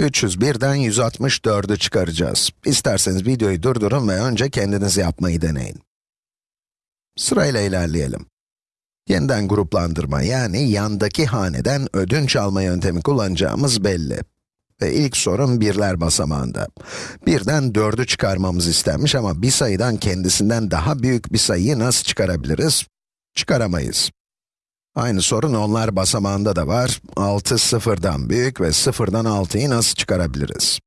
301'den 164'ü çıkaracağız. İsterseniz videoyu durdurun ve önce kendiniz yapmayı deneyin. Sırayla ilerleyelim. Yeniden gruplandırma yani yandaki haneden ödünç alma yöntemi kullanacağımız belli. Ve ilk sorun birler basamağında. Birden 4'ü çıkarmamız istenmiş ama bir sayıdan kendisinden daha büyük bir sayıyı nasıl çıkarabiliriz? Çıkaramayız. Aynı sorun onlar basamağında da var. 6 sıfırdan büyük ve sıfırdan 6'yı nasıl çıkarabiliriz?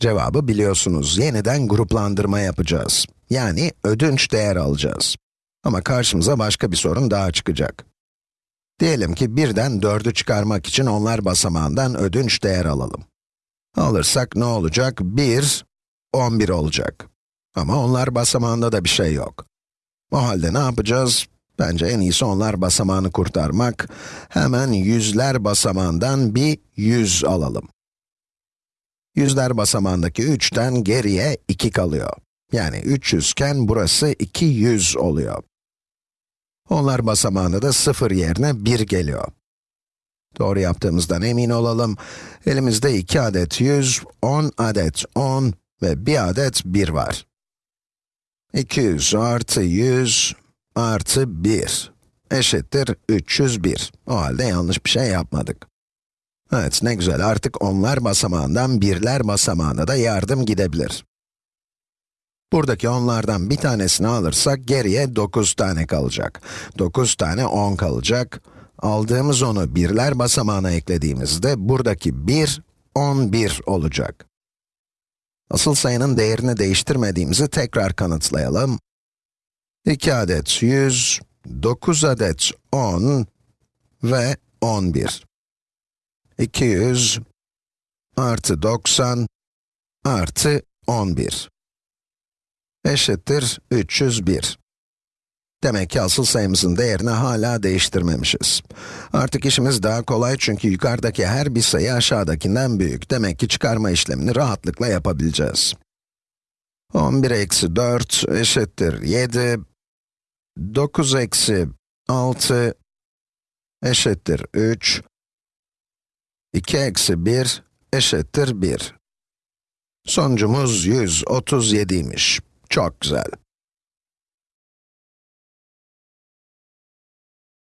Cevabı biliyorsunuz. Yeniden gruplandırma yapacağız. Yani ödünç değer alacağız. Ama karşımıza başka bir sorun daha çıkacak. Diyelim ki birden 4'ü çıkarmak için onlar basamağından ödünç değer alalım. Alırsak ne olacak? 1, 11 olacak. Ama onlar basamağında da bir şey yok. O halde ne yapacağız? Bence en iyisi onlar basamağını kurtarmak. Hemen yüzler basamağından bir 100 alalım. Yüzler basamağındaki 3'ten geriye 2 kalıyor. Yani 300 iken burası 200 oluyor. Onlar basamağında da 0 yerine 1 geliyor. Doğru yaptığımızdan emin olalım. Elimizde 2 adet 100, 10 adet 10 ve 1 adet 1 var. 200 artı 100 artı 1 eşittir 301. O halde yanlış bir şey yapmadık. Evet, ne güzel. Artık onlar basamağından birler basamağına da yardım gidebilir. Buradaki onlardan bir tanesini alırsak geriye 9 tane kalacak. 9 tane 10 kalacak. Aldığımız onu birler basamağına eklediğimizde buradaki 1, 11 olacak. Asıl sayının değerini değiştirmediğimizi tekrar kanıtlayalım. 2 adet 100, 9 adet 10 ve 11. 200 artı 90 artı 11 eşittir 301. Demek ki asıl sayımızın değerini hala değiştirmemişiz. Artık işimiz daha kolay çünkü yukarıdaki her bir sayı aşağıdakinden büyük. Demek ki çıkarma işlemini rahatlıkla yapabileceğiz. 11 eksi 4 eşittir 7. 9 eksi 6 eşittir 3. 2 eksi 1 eşittir 1. Sonucumuz 137'ymiş. Çok güzel.